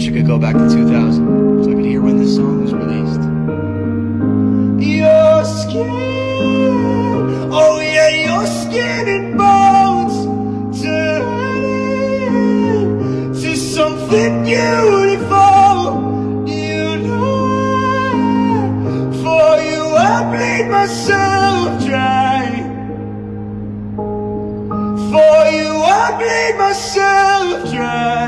Wish I could go back to 2000 so I could hear when this song was released. Your skin, oh yeah, your skin and bones turn to something beautiful. You know, for you I bleed myself dry. For you I bleed myself dry.